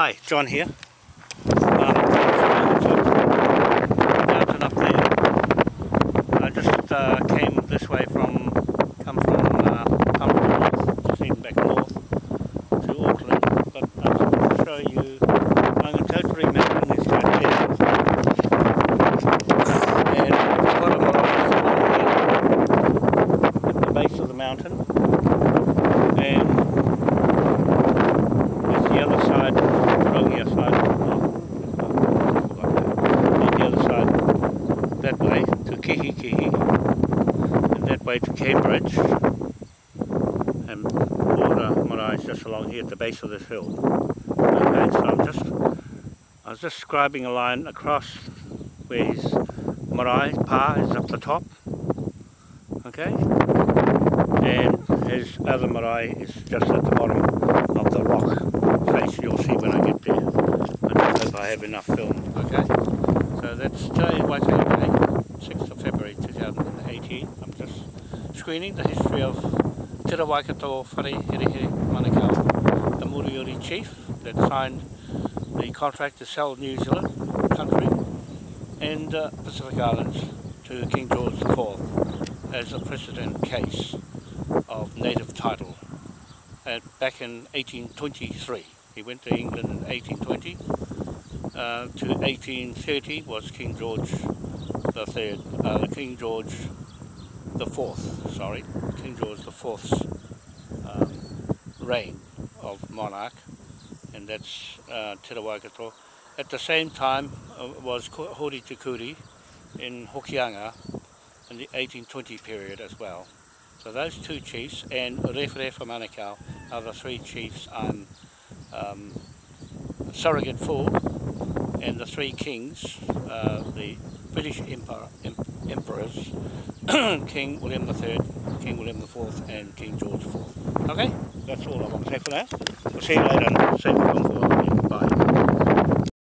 Hi, John here. Um, mountain up there. I just uh, came this way from, come from uh, North, just heading back north to Auckland. But I just want to show you Maungatautari Mountain is right there. And what I'm here at the base of the mountain. And there's the other side, Rongia side, on the other side, that way to Kihikihi, and that way to Cambridge, and Marae is just along here at the base of this hill. Okay, so I'm just, I was just scribing a line across where his Marae, Pa, is up the top, okay, and his other marae is just at the bottom of the rock face you'll see when I get there. I just hope I have enough film. Okay, so that's Te Waitangi Day, 6th of February 2018. I'm just screening the history of Te Waikato Whare Here Here Manukau, the Moriori chief that signed the contract to sell New Zealand country and uh, Pacific Islands to King George IV as a precedent case of native title back in 1823. He went to England in 1820 uh, to 1830 was King George Third, uh, King George the Fourth. Sorry, King George the Fourth's um, reign of monarch, and that's uh, Te Rawaikato. At the same time uh, was Hori Te Kuri in Hokianga in the 1820 period as well. So those two chiefs and Rewharewha Manukau are the three chiefs I'm um, surrogate for and the three kings, uh, the British em emperors, King William III, King William IV and King George IV. Okay, that's all I want to say for now. We'll see you later.